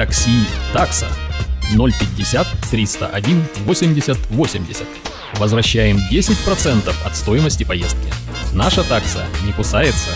Такси «Такса» 050 301 80 80. Возвращаем 10% от стоимости поездки. Наша такса не кусается,